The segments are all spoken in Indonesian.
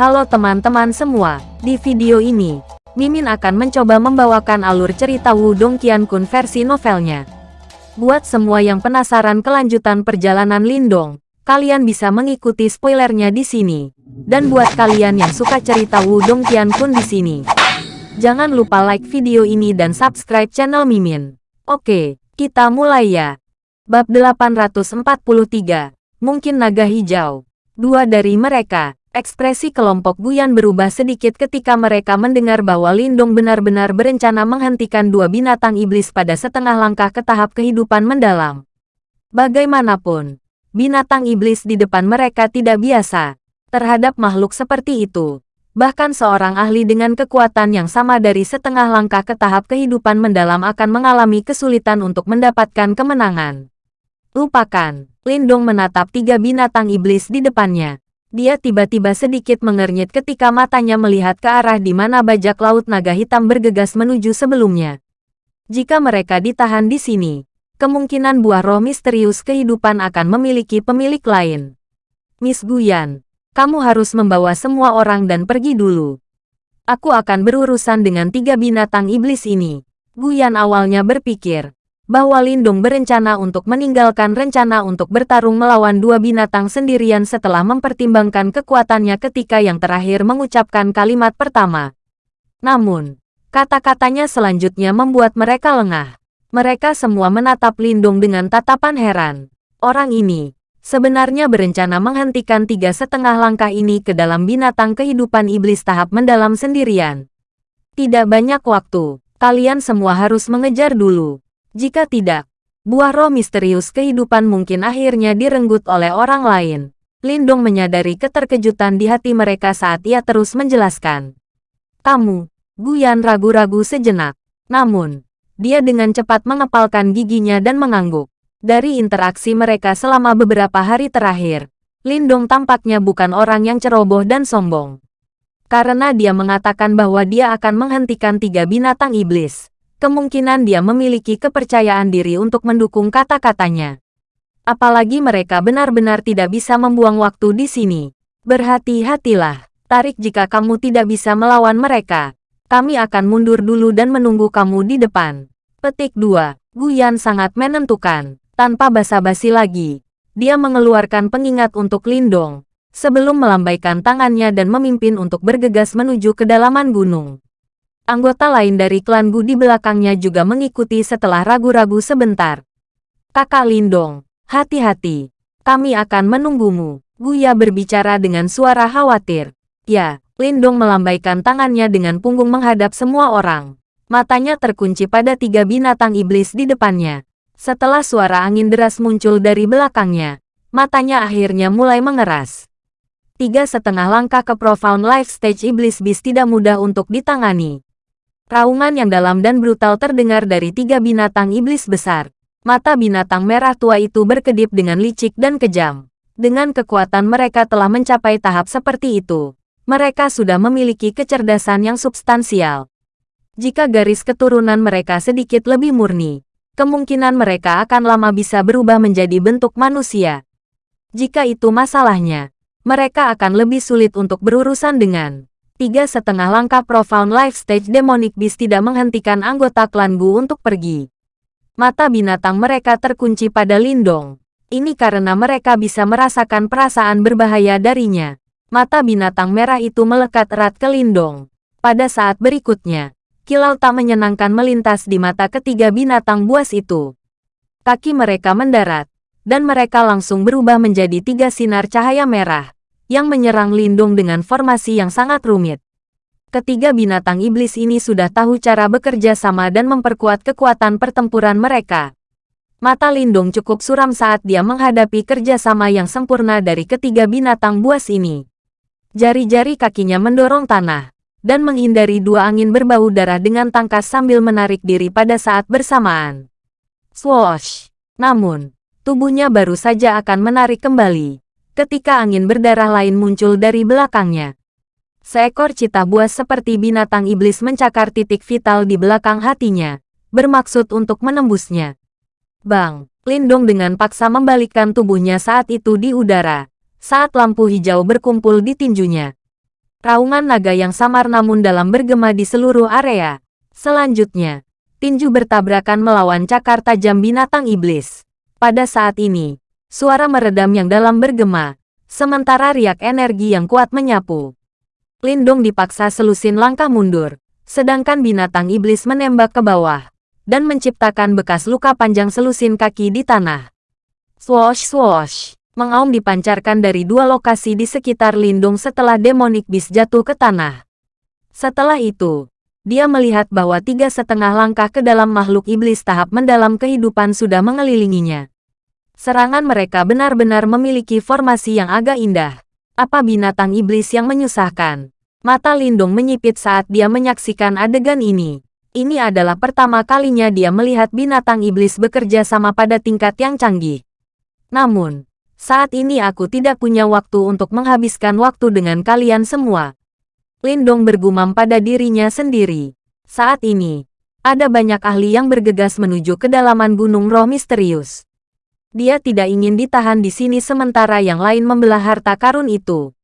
Halo teman-teman semua, di video ini, Mimin akan mencoba membawakan alur cerita Wudong Qiankun versi novelnya. Buat semua yang penasaran kelanjutan perjalanan Lindong, kalian bisa mengikuti spoilernya di sini. Dan buat kalian yang suka cerita Wudong Qiankun di sini, jangan lupa like video ini dan subscribe channel Mimin. Oke, kita mulai ya. Bab 843, Mungkin Naga Hijau. Dua dari mereka, Ekspresi kelompok Guyan berubah sedikit ketika mereka mendengar bahwa Lindong benar-benar berencana menghentikan dua binatang iblis pada setengah langkah ke tahap kehidupan mendalam. Bagaimanapun, binatang iblis di depan mereka tidak biasa terhadap makhluk seperti itu. Bahkan seorang ahli dengan kekuatan yang sama dari setengah langkah ke tahap kehidupan mendalam akan mengalami kesulitan untuk mendapatkan kemenangan. Lupakan, Lindong menatap tiga binatang iblis di depannya dia tiba-tiba sedikit mengernyit ketika matanya melihat ke arah di mana bajak laut naga hitam bergegas menuju sebelumnya. Jika mereka ditahan di sini, kemungkinan buah roh misterius kehidupan akan memiliki pemilik lain. Miss Guyan, kamu harus membawa semua orang dan pergi dulu. Aku akan berurusan dengan tiga binatang iblis ini. Guyan awalnya berpikir, bahwa Lindung berencana untuk meninggalkan rencana untuk bertarung melawan dua binatang sendirian setelah mempertimbangkan kekuatannya ketika yang terakhir mengucapkan kalimat pertama. Namun, kata-katanya selanjutnya membuat mereka lengah. Mereka semua menatap Lindung dengan tatapan heran. Orang ini, sebenarnya berencana menghentikan tiga setengah langkah ini ke dalam binatang kehidupan iblis tahap mendalam sendirian. Tidak banyak waktu, kalian semua harus mengejar dulu. Jika tidak, buah roh misterius kehidupan mungkin akhirnya direnggut oleh orang lain. Lindong menyadari keterkejutan di hati mereka saat ia terus menjelaskan. Kamu, Guyan ragu-ragu sejenak. Namun, dia dengan cepat mengepalkan giginya dan mengangguk. Dari interaksi mereka selama beberapa hari terakhir, Lindong tampaknya bukan orang yang ceroboh dan sombong. Karena dia mengatakan bahwa dia akan menghentikan tiga binatang iblis kemungkinan dia memiliki kepercayaan diri untuk mendukung kata-katanya. Apalagi mereka benar-benar tidak bisa membuang waktu di sini. Berhati-hatilah, tarik jika kamu tidak bisa melawan mereka. Kami akan mundur dulu dan menunggu kamu di depan. Petik 2. Guyan sangat menentukan. Tanpa basa-basi lagi, dia mengeluarkan pengingat untuk Lindong, sebelum melambaikan tangannya dan memimpin untuk bergegas menuju kedalaman gunung. Anggota lain dari klan Gu di belakangnya juga mengikuti setelah ragu-ragu sebentar. Kakak Lindong, hati-hati. Kami akan menunggumu. Guya berbicara dengan suara khawatir. Ya, Lindong melambaikan tangannya dengan punggung menghadap semua orang. Matanya terkunci pada tiga binatang iblis di depannya. Setelah suara angin deras muncul dari belakangnya, matanya akhirnya mulai mengeras. Tiga setengah langkah ke Profound Life Stage Iblis Beast tidak mudah untuk ditangani. Raungan yang dalam dan brutal terdengar dari tiga binatang iblis besar. Mata binatang merah tua itu berkedip dengan licik dan kejam. Dengan kekuatan mereka telah mencapai tahap seperti itu. Mereka sudah memiliki kecerdasan yang substansial. Jika garis keturunan mereka sedikit lebih murni, kemungkinan mereka akan lama bisa berubah menjadi bentuk manusia. Jika itu masalahnya, mereka akan lebih sulit untuk berurusan dengan tiga setengah langkah Profound Life Stage Demonic Beast tidak menghentikan anggota klan Gu untuk pergi. Mata binatang mereka terkunci pada Lindong. Ini karena mereka bisa merasakan perasaan berbahaya darinya. Mata binatang merah itu melekat erat ke Lindong. Pada saat berikutnya, kilau tak menyenangkan melintas di mata ketiga binatang buas itu. Kaki mereka mendarat, dan mereka langsung berubah menjadi tiga sinar cahaya merah yang menyerang Lindung dengan formasi yang sangat rumit. Ketiga binatang iblis ini sudah tahu cara bekerja sama dan memperkuat kekuatan pertempuran mereka. Mata Lindung cukup suram saat dia menghadapi kerjasama yang sempurna dari ketiga binatang buas ini. Jari-jari kakinya mendorong tanah, dan menghindari dua angin berbau darah dengan tangkas sambil menarik diri pada saat bersamaan. Swoosh! Namun, tubuhnya baru saja akan menarik kembali ketika angin berdarah lain muncul dari belakangnya. Seekor cita buas seperti binatang iblis mencakar titik vital di belakang hatinya, bermaksud untuk menembusnya. Bang, Lindong dengan paksa membalikkan tubuhnya saat itu di udara, saat lampu hijau berkumpul di tinjunya. Raungan naga yang samar namun dalam bergema di seluruh area. Selanjutnya, tinju bertabrakan melawan cakar tajam binatang iblis. Pada saat ini, suara meredam yang dalam bergema, sementara riak energi yang kuat menyapu. Lindung dipaksa selusin langkah mundur, sedangkan binatang iblis menembak ke bawah, dan menciptakan bekas luka panjang selusin kaki di tanah. Swosh swosh. Mengaum dipancarkan dari dua lokasi di sekitar lindung setelah demonic beast jatuh ke tanah. Setelah itu, dia melihat bahwa tiga setengah langkah ke dalam makhluk iblis tahap mendalam kehidupan sudah mengelilinginya. Serangan mereka benar-benar memiliki formasi yang agak indah. Apa binatang iblis yang menyusahkan? Mata Lindung menyipit saat dia menyaksikan adegan ini. Ini adalah pertama kalinya dia melihat binatang iblis bekerja sama pada tingkat yang canggih. Namun, saat ini aku tidak punya waktu untuk menghabiskan waktu dengan kalian semua. Lindong bergumam pada dirinya sendiri. Saat ini, ada banyak ahli yang bergegas menuju kedalaman gunung roh misterius. Dia tidak ingin ditahan di sini sementara yang lain membelah harta karun itu.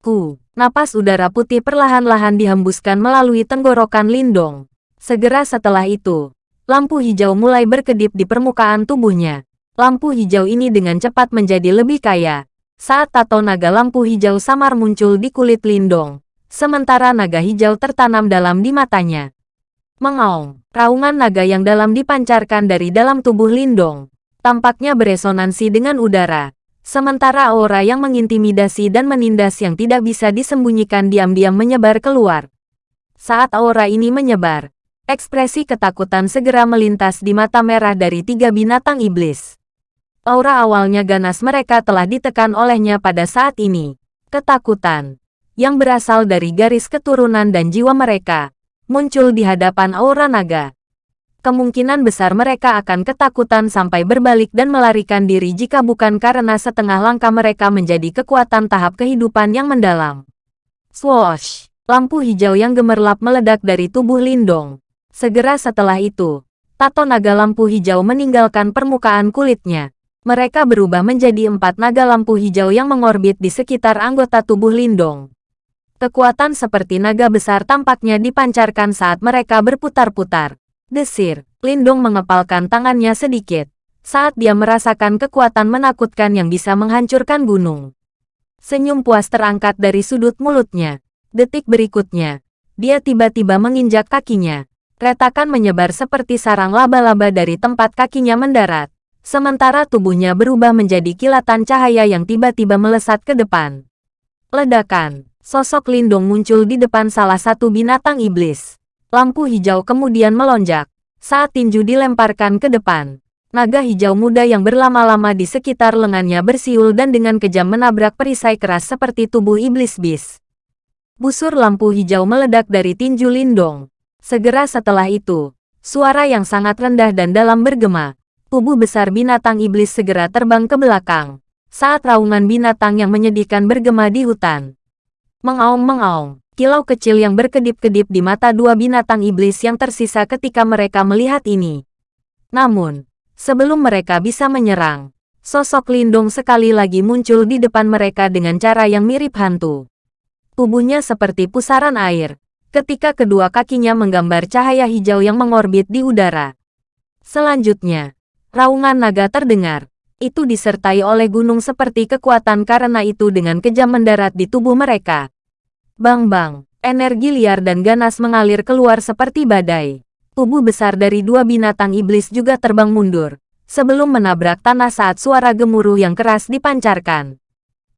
Ku, napas udara putih perlahan-lahan dihembuskan melalui tenggorokan Lindong. Segera setelah itu, lampu hijau mulai berkedip di permukaan tubuhnya. Lampu hijau ini dengan cepat menjadi lebih kaya. Saat tato naga lampu hijau samar muncul di kulit Lindong, sementara naga hijau tertanam dalam di matanya. Mengaung, raungan naga yang dalam dipancarkan dari dalam tubuh Lindong. Tampaknya beresonansi dengan udara, sementara aura yang mengintimidasi dan menindas yang tidak bisa disembunyikan diam-diam menyebar keluar. Saat aura ini menyebar, ekspresi ketakutan segera melintas di mata merah dari tiga binatang iblis. Aura awalnya ganas mereka telah ditekan olehnya pada saat ini. Ketakutan, yang berasal dari garis keturunan dan jiwa mereka, muncul di hadapan aura naga. Kemungkinan besar mereka akan ketakutan sampai berbalik dan melarikan diri jika bukan karena setengah langkah mereka menjadi kekuatan tahap kehidupan yang mendalam. Swoosh! Lampu hijau yang gemerlap meledak dari tubuh Lindong. Segera setelah itu, tato naga lampu hijau meninggalkan permukaan kulitnya. Mereka berubah menjadi empat naga lampu hijau yang mengorbit di sekitar anggota tubuh Lindong. Kekuatan seperti naga besar tampaknya dipancarkan saat mereka berputar-putar. Desir, Lindong mengepalkan tangannya sedikit saat dia merasakan kekuatan menakutkan yang bisa menghancurkan gunung. Senyum puas terangkat dari sudut mulutnya. Detik berikutnya, dia tiba-tiba menginjak kakinya. Retakan menyebar seperti sarang laba-laba dari tempat kakinya mendarat. Sementara tubuhnya berubah menjadi kilatan cahaya yang tiba-tiba melesat ke depan. Ledakan, sosok Lindung muncul di depan salah satu binatang iblis. Lampu hijau kemudian melonjak. Saat tinju dilemparkan ke depan, naga hijau muda yang berlama-lama di sekitar lengannya bersiul dan dengan kejam menabrak perisai keras seperti tubuh iblis bis. Busur lampu hijau meledak dari tinju Lindong. Segera setelah itu, suara yang sangat rendah dan dalam bergema, tubuh besar binatang iblis segera terbang ke belakang. Saat raungan binatang yang menyedihkan bergema di hutan. Mengaum-mengaum, kilau kecil yang berkedip-kedip di mata dua binatang iblis yang tersisa ketika mereka melihat ini. Namun, sebelum mereka bisa menyerang, sosok Lindung sekali lagi muncul di depan mereka dengan cara yang mirip hantu. Tubuhnya seperti pusaran air, ketika kedua kakinya menggambar cahaya hijau yang mengorbit di udara. Selanjutnya, Raungan naga terdengar. Itu disertai oleh gunung seperti kekuatan karena itu dengan kejam mendarat di tubuh mereka. Bang-bang, energi liar dan ganas mengalir keluar seperti badai. Tubuh besar dari dua binatang iblis juga terbang mundur, sebelum menabrak tanah saat suara gemuruh yang keras dipancarkan.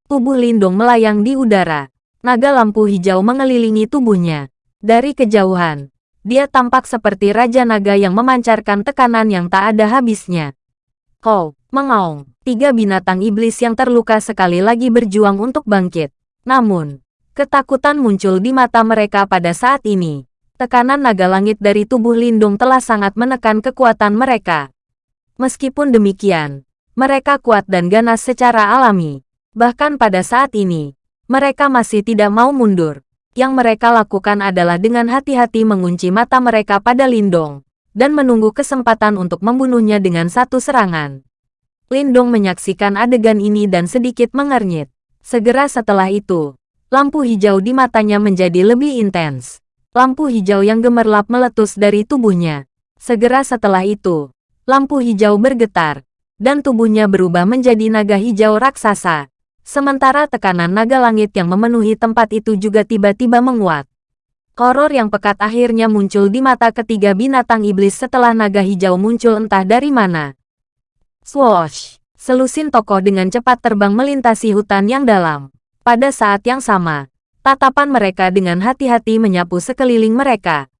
Tubuh Lindung melayang di udara. Naga lampu hijau mengelilingi tubuhnya. Dari kejauhan, dia tampak seperti Raja Naga yang memancarkan tekanan yang tak ada habisnya. Kau, mengaung, tiga binatang iblis yang terluka sekali lagi berjuang untuk bangkit. Namun, ketakutan muncul di mata mereka pada saat ini. Tekanan naga langit dari tubuh Lindung telah sangat menekan kekuatan mereka. Meskipun demikian, mereka kuat dan ganas secara alami. Bahkan pada saat ini, mereka masih tidak mau mundur yang mereka lakukan adalah dengan hati-hati mengunci mata mereka pada Lindong, dan menunggu kesempatan untuk membunuhnya dengan satu serangan. Lindong menyaksikan adegan ini dan sedikit mengernyit. Segera setelah itu, Lampu hijau di matanya menjadi lebih intens. Lampu hijau yang gemerlap meletus dari tubuhnya. Segera setelah itu, lampu hijau bergetar, dan tubuhnya berubah menjadi naga hijau raksasa. Sementara tekanan naga langit yang memenuhi tempat itu juga tiba-tiba menguat. Horor yang pekat akhirnya muncul di mata ketiga binatang iblis setelah naga hijau muncul entah dari mana. Swoosh! Selusin tokoh dengan cepat terbang melintasi hutan yang dalam. Pada saat yang sama, tatapan mereka dengan hati-hati menyapu sekeliling mereka.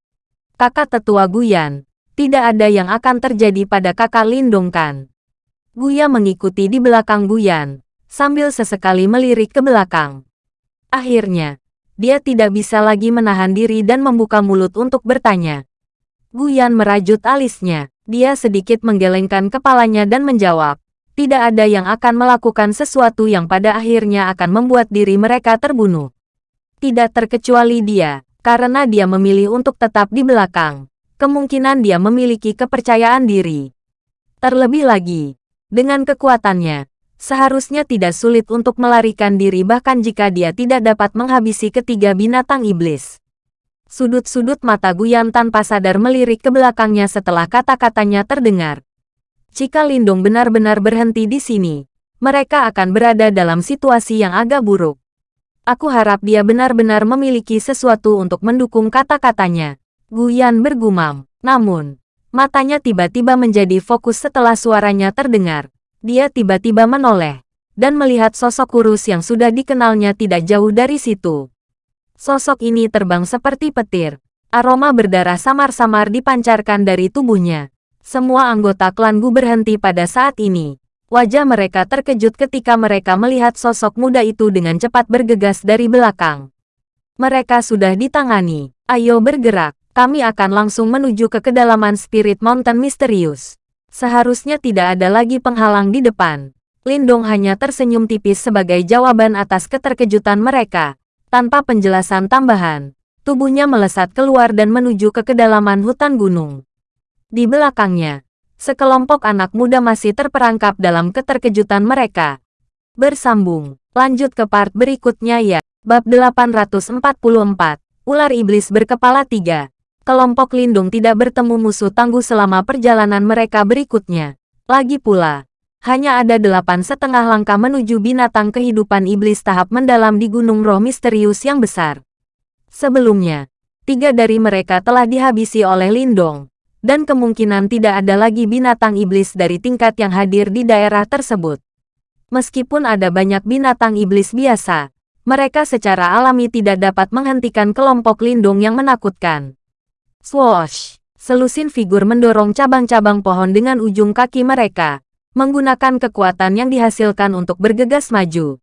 Kakak tetua Guyan, tidak ada yang akan terjadi pada kakak Lindung kan? Guya mengikuti di belakang Guyan, sambil sesekali melirik ke belakang. Akhirnya, dia tidak bisa lagi menahan diri dan membuka mulut untuk bertanya. Guyan merajut alisnya. Dia sedikit menggelengkan kepalanya dan menjawab tidak ada yang akan melakukan sesuatu yang pada akhirnya akan membuat diri mereka terbunuh. Tidak terkecuali dia, karena dia memilih untuk tetap di belakang. Kemungkinan dia memiliki kepercayaan diri. Terlebih lagi, dengan kekuatannya, seharusnya tidak sulit untuk melarikan diri bahkan jika dia tidak dapat menghabisi ketiga binatang iblis. Sudut-sudut mata Guyan tanpa sadar melirik ke belakangnya setelah kata-katanya terdengar. Jika Lindung benar-benar berhenti di sini, mereka akan berada dalam situasi yang agak buruk. Aku harap dia benar-benar memiliki sesuatu untuk mendukung kata-katanya. Guyan bergumam. Namun, matanya tiba-tiba menjadi fokus setelah suaranya terdengar. Dia tiba-tiba menoleh dan melihat sosok kurus yang sudah dikenalnya tidak jauh dari situ. Sosok ini terbang seperti petir. Aroma berdarah samar-samar dipancarkan dari tubuhnya. Semua anggota klan Gu berhenti pada saat ini. Wajah mereka terkejut ketika mereka melihat sosok muda itu dengan cepat bergegas dari belakang. Mereka sudah ditangani. Ayo bergerak. Kami akan langsung menuju ke kedalaman Spirit Mountain Misterius. Seharusnya tidak ada lagi penghalang di depan. Lindong hanya tersenyum tipis sebagai jawaban atas keterkejutan mereka. Tanpa penjelasan tambahan, tubuhnya melesat keluar dan menuju ke kedalaman hutan gunung. Di belakangnya, sekelompok anak muda masih terperangkap dalam keterkejutan mereka. Bersambung, lanjut ke part berikutnya ya. Bab 844, Ular Iblis Berkepala Tiga. Kelompok Lindung tidak bertemu musuh tangguh selama perjalanan mereka berikutnya. Lagi pula, hanya ada delapan setengah langkah menuju binatang kehidupan iblis tahap mendalam di Gunung Roh Misterius yang besar. Sebelumnya, tiga dari mereka telah dihabisi oleh Lindong dan kemungkinan tidak ada lagi binatang iblis dari tingkat yang hadir di daerah tersebut. Meskipun ada banyak binatang iblis biasa, mereka secara alami tidak dapat menghentikan kelompok lindung yang menakutkan. Swoosh! Selusin figur mendorong cabang-cabang pohon dengan ujung kaki mereka, menggunakan kekuatan yang dihasilkan untuk bergegas maju.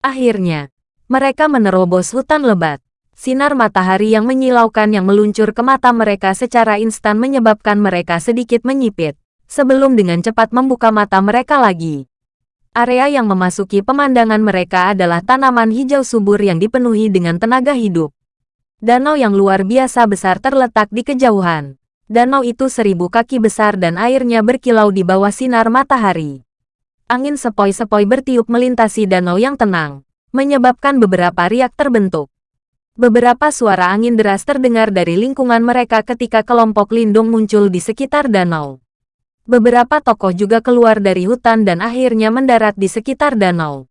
Akhirnya, mereka menerobos hutan lebat. Sinar matahari yang menyilaukan yang meluncur ke mata mereka secara instan menyebabkan mereka sedikit menyipit, sebelum dengan cepat membuka mata mereka lagi. Area yang memasuki pemandangan mereka adalah tanaman hijau subur yang dipenuhi dengan tenaga hidup. Danau yang luar biasa besar terletak di kejauhan. Danau itu seribu kaki besar dan airnya berkilau di bawah sinar matahari. Angin sepoi-sepoi bertiup melintasi danau yang tenang, menyebabkan beberapa riak terbentuk. Beberapa suara angin deras terdengar dari lingkungan mereka ketika kelompok lindung muncul di sekitar danau. Beberapa tokoh juga keluar dari hutan dan akhirnya mendarat di sekitar danau.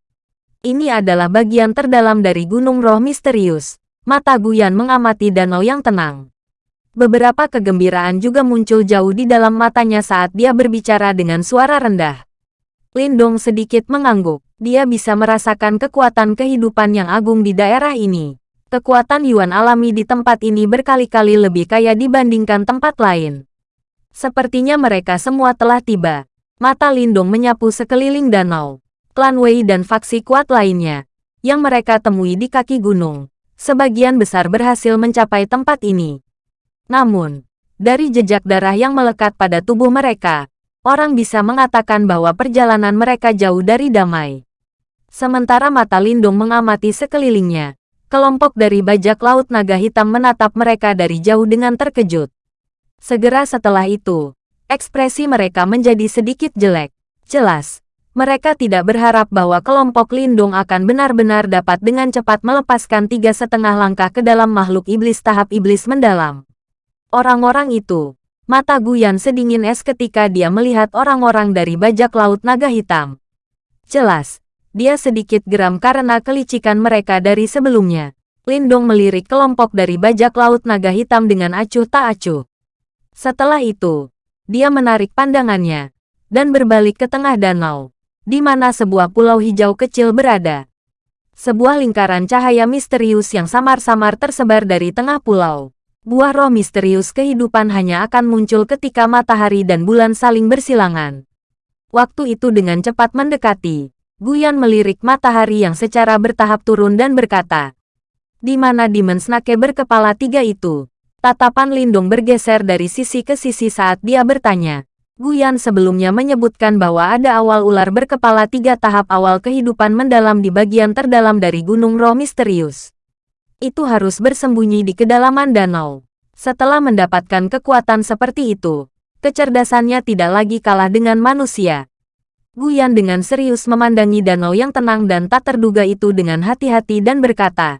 Ini adalah bagian terdalam dari Gunung Roh Misterius. Mata Guyan mengamati danau yang tenang. Beberapa kegembiraan juga muncul jauh di dalam matanya saat dia berbicara dengan suara rendah. Lindong sedikit mengangguk. Dia bisa merasakan kekuatan kehidupan yang agung di daerah ini. Kekuatan Yuan alami di tempat ini berkali-kali lebih kaya dibandingkan tempat lain. Sepertinya mereka semua telah tiba. Mata Lindung menyapu sekeliling danau. Klan Wei dan faksi kuat lainnya, yang mereka temui di kaki gunung, sebagian besar berhasil mencapai tempat ini. Namun, dari jejak darah yang melekat pada tubuh mereka, orang bisa mengatakan bahwa perjalanan mereka jauh dari damai. Sementara mata Lindung mengamati sekelilingnya, Kelompok dari bajak laut naga hitam menatap mereka dari jauh dengan terkejut. Segera setelah itu, ekspresi mereka menjadi sedikit jelek. Jelas, Mereka tidak berharap bahwa kelompok Lindung akan benar-benar dapat dengan cepat melepaskan tiga setengah langkah ke dalam makhluk iblis tahap iblis mendalam. Orang-orang itu, mata Guyan sedingin es ketika dia melihat orang-orang dari bajak laut naga hitam. Jelas, dia sedikit geram karena kelicikan mereka dari sebelumnya. Lindong melirik kelompok dari bajak laut naga hitam dengan acuh tak acuh. Setelah itu, dia menarik pandangannya dan berbalik ke tengah danau, di mana sebuah pulau hijau kecil berada. Sebuah lingkaran cahaya misterius yang samar-samar tersebar dari tengah pulau. Buah roh misterius kehidupan hanya akan muncul ketika matahari dan bulan saling bersilangan. Waktu itu dengan cepat mendekati, Guyan melirik matahari yang secara bertahap turun dan berkata, di mana Demon Snake berkepala tiga itu. Tatapan Lindung bergeser dari sisi ke sisi saat dia bertanya. Guyan sebelumnya menyebutkan bahwa ada awal ular berkepala tiga tahap awal kehidupan mendalam di bagian terdalam dari Gunung Roh Misterius. Itu harus bersembunyi di kedalaman danau. Setelah mendapatkan kekuatan seperti itu, kecerdasannya tidak lagi kalah dengan manusia. Guyan dengan serius memandangi danau yang tenang dan tak terduga itu dengan hati-hati dan berkata,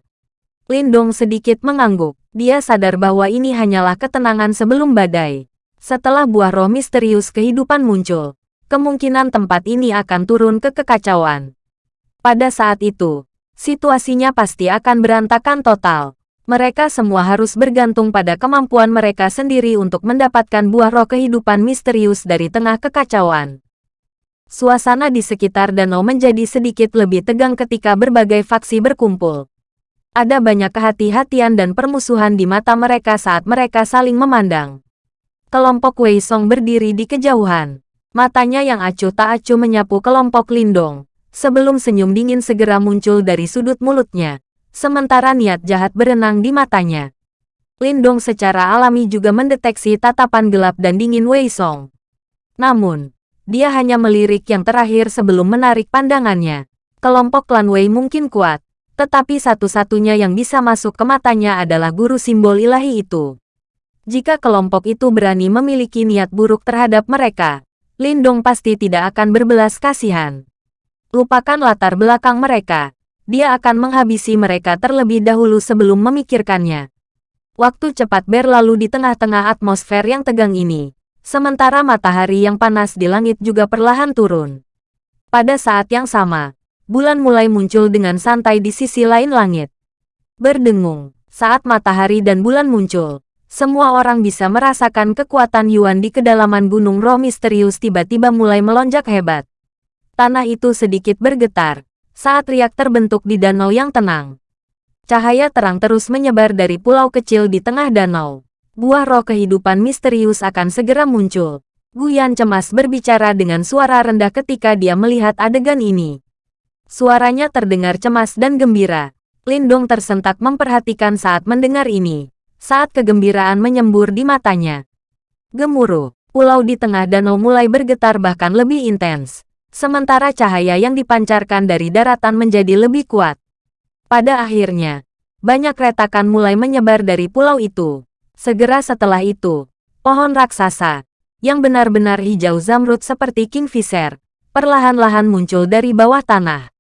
Lindong sedikit mengangguk. Dia sadar bahwa ini hanyalah ketenangan sebelum badai. Setelah buah roh misterius kehidupan muncul, kemungkinan tempat ini akan turun ke kekacauan. Pada saat itu, situasinya pasti akan berantakan total. Mereka semua harus bergantung pada kemampuan mereka sendiri untuk mendapatkan buah roh kehidupan misterius dari tengah kekacauan. Suasana di sekitar danau menjadi sedikit lebih tegang ketika berbagai faksi berkumpul. Ada banyak kehati-hatian dan permusuhan di mata mereka saat mereka saling memandang. Kelompok Wei Song berdiri di kejauhan. Matanya yang acuh tak acuh menyapu kelompok Lindong. Sebelum senyum dingin segera muncul dari sudut mulutnya. Sementara niat jahat berenang di matanya. Lindong secara alami juga mendeteksi tatapan gelap dan dingin Wei Song. Namun, dia hanya melirik yang terakhir sebelum menarik pandangannya. Kelompok klan Wei mungkin kuat, tetapi satu-satunya yang bisa masuk ke matanya adalah guru simbol ilahi itu. Jika kelompok itu berani memiliki niat buruk terhadap mereka, Lindong pasti tidak akan berbelas kasihan. Lupakan latar belakang mereka, dia akan menghabisi mereka terlebih dahulu sebelum memikirkannya. Waktu cepat berlalu di tengah-tengah atmosfer yang tegang ini, sementara matahari yang panas di langit juga perlahan turun. Pada saat yang sama, bulan mulai muncul dengan santai di sisi lain langit. Berdengung, saat matahari dan bulan muncul, semua orang bisa merasakan kekuatan Yuan di kedalaman gunung roh misterius tiba-tiba mulai melonjak hebat. Tanah itu sedikit bergetar, saat riak terbentuk di danau yang tenang. Cahaya terang terus menyebar dari pulau kecil di tengah danau. Buah roh kehidupan misterius akan segera muncul. Guyan cemas berbicara dengan suara rendah ketika dia melihat adegan ini. Suaranya terdengar cemas dan gembira. Lindong tersentak memperhatikan saat mendengar ini. Saat kegembiraan menyembur di matanya. Gemuruh, pulau di tengah danau mulai bergetar bahkan lebih intens. Sementara cahaya yang dipancarkan dari daratan menjadi lebih kuat. Pada akhirnya, banyak retakan mulai menyebar dari pulau itu. Segera setelah itu, pohon raksasa, yang benar-benar hijau zamrud seperti kingfisher, perlahan-lahan muncul dari bawah tanah.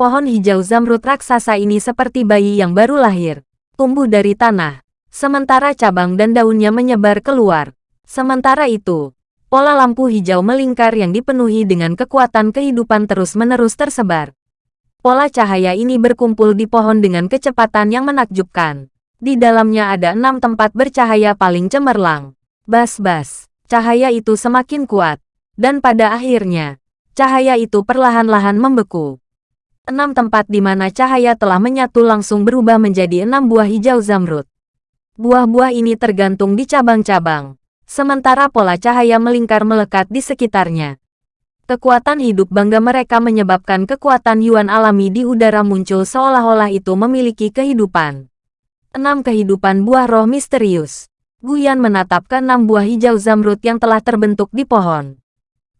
Pohon hijau zamrud raksasa ini seperti bayi yang baru lahir, tumbuh dari tanah, sementara cabang dan daunnya menyebar keluar. Sementara itu, pola lampu hijau melingkar yang dipenuhi dengan kekuatan kehidupan terus-menerus tersebar. Pola cahaya ini berkumpul di pohon dengan kecepatan yang menakjubkan. Di dalamnya ada enam tempat bercahaya paling cemerlang. Bas-bas, cahaya itu semakin kuat. Dan pada akhirnya, cahaya itu perlahan-lahan membeku. Enam tempat di mana cahaya telah menyatu langsung berubah menjadi enam buah hijau zamrud. Buah-buah ini tergantung di cabang-cabang, sementara pola cahaya melingkar melekat di sekitarnya. Kekuatan hidup bangga mereka menyebabkan kekuatan Yuan alami di udara muncul seolah-olah itu memiliki kehidupan. Enam kehidupan buah roh misterius. Guyan menatap ke enam buah hijau zamrud yang telah terbentuk di pohon.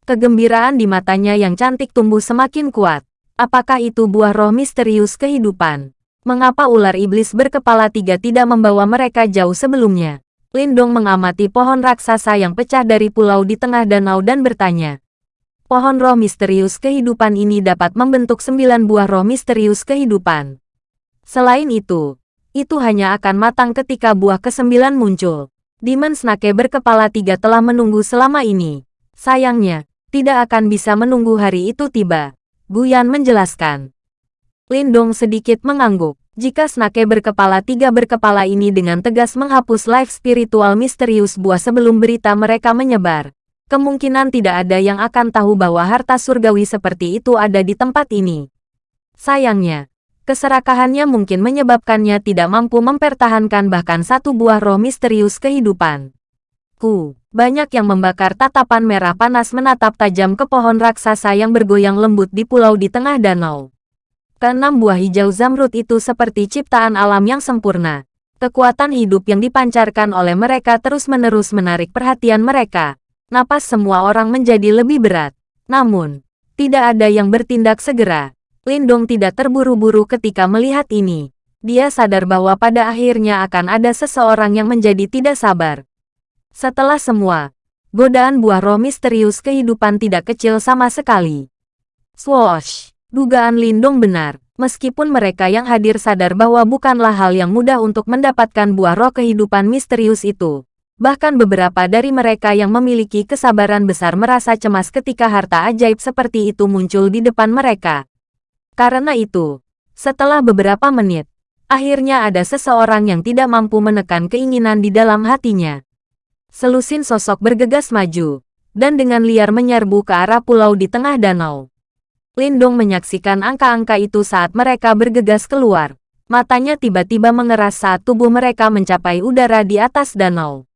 Kegembiraan di matanya yang cantik tumbuh semakin kuat. Apakah itu buah roh misterius kehidupan? Mengapa ular iblis berkepala tiga tidak membawa mereka jauh sebelumnya? Lindong mengamati pohon raksasa yang pecah dari pulau di tengah danau dan bertanya. pohon roh misterius kehidupan ini dapat membentuk sembilan buah roh misterius kehidupan. Selain itu, itu hanya akan matang ketika buah kesembilan muncul. Demon Snake berkepala tiga telah menunggu selama ini. Sayangnya, tidak akan bisa menunggu hari itu tiba. Guyan menjelaskan. Lindong sedikit mengangguk. Jika Snake berkepala tiga berkepala ini dengan tegas menghapus life spiritual misterius buah sebelum berita mereka menyebar, kemungkinan tidak ada yang akan tahu bahwa harta surgawi seperti itu ada di tempat ini. Sayangnya, keserakahannya mungkin menyebabkannya tidak mampu mempertahankan bahkan satu buah roh misterius kehidupan. Ku, banyak yang membakar tatapan merah panas menatap tajam ke pohon raksasa yang bergoyang lembut di pulau di tengah danau. Keenam buah hijau zamrud itu seperti ciptaan alam yang sempurna. Kekuatan hidup yang dipancarkan oleh mereka terus-menerus menarik perhatian mereka. Napas semua orang menjadi lebih berat. Namun, tidak ada yang bertindak segera. Lindong tidak terburu-buru ketika melihat ini. Dia sadar bahwa pada akhirnya akan ada seseorang yang menjadi tidak sabar. Setelah semua, godaan buah roh misterius kehidupan tidak kecil sama sekali. Swoosh! Dugaan Lindong benar, meskipun mereka yang hadir sadar bahwa bukanlah hal yang mudah untuk mendapatkan buah roh kehidupan misterius itu. Bahkan beberapa dari mereka yang memiliki kesabaran besar merasa cemas ketika harta ajaib seperti itu muncul di depan mereka. Karena itu, setelah beberapa menit, akhirnya ada seseorang yang tidak mampu menekan keinginan di dalam hatinya. Selusin sosok bergegas maju, dan dengan liar menyerbu ke arah pulau di tengah danau. Lindong menyaksikan angka-angka itu saat mereka bergegas keluar. Matanya tiba-tiba mengeras saat tubuh mereka mencapai udara di atas danau.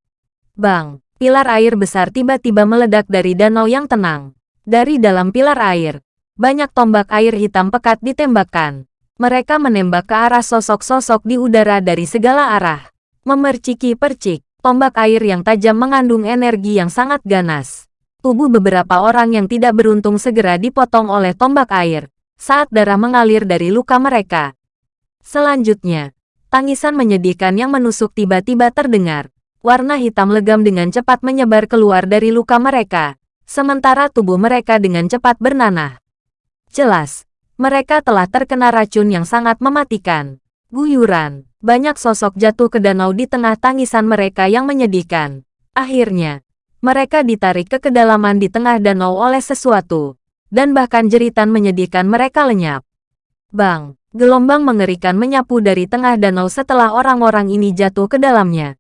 Bang! Pilar air besar tiba-tiba meledak dari danau yang tenang. Dari dalam pilar air, banyak tombak air hitam pekat ditembakkan. Mereka menembak ke arah sosok-sosok di udara dari segala arah. Memerciki-percik, tombak air yang tajam mengandung energi yang sangat ganas. Tubuh beberapa orang yang tidak beruntung segera dipotong oleh tombak air, saat darah mengalir dari luka mereka. Selanjutnya, tangisan menyedihkan yang menusuk tiba-tiba terdengar. Warna hitam legam dengan cepat menyebar keluar dari luka mereka, sementara tubuh mereka dengan cepat bernanah. Jelas, mereka telah terkena racun yang sangat mematikan. Guyuran, banyak sosok jatuh ke danau di tengah tangisan mereka yang menyedihkan. Akhirnya, mereka ditarik ke kedalaman di tengah danau oleh sesuatu, dan bahkan jeritan menyedihkan mereka lenyap. Bang, gelombang mengerikan menyapu dari tengah danau setelah orang-orang ini jatuh ke dalamnya.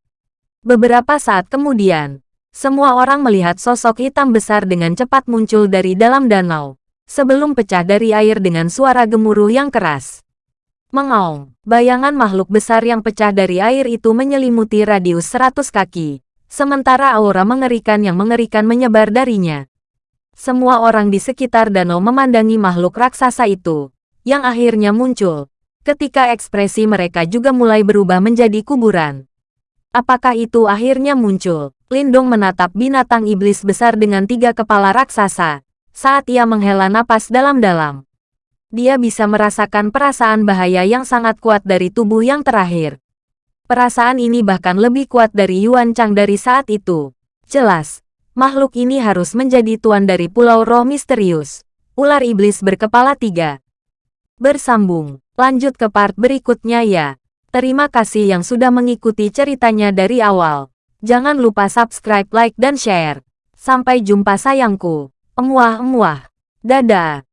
Beberapa saat kemudian, semua orang melihat sosok hitam besar dengan cepat muncul dari dalam danau, sebelum pecah dari air dengan suara gemuruh yang keras. Mengaung, bayangan makhluk besar yang pecah dari air itu menyelimuti radius 100 kaki, sementara aura mengerikan yang mengerikan menyebar darinya. Semua orang di sekitar danau memandangi makhluk raksasa itu, yang akhirnya muncul, ketika ekspresi mereka juga mulai berubah menjadi kuburan. Apakah itu akhirnya muncul? Lindong menatap binatang iblis besar dengan tiga kepala raksasa, saat ia menghela napas dalam-dalam. Dia bisa merasakan perasaan bahaya yang sangat kuat dari tubuh yang terakhir. Perasaan ini bahkan lebih kuat dari Yuan Chang dari saat itu. Jelas, makhluk ini harus menjadi tuan dari Pulau Roh Misterius. Ular Iblis berkepala tiga. Bersambung, lanjut ke part berikutnya ya. Terima kasih yang sudah mengikuti ceritanya dari awal. Jangan lupa subscribe, like, dan share. Sampai jumpa sayangku. Emuah-emuah. Dadah.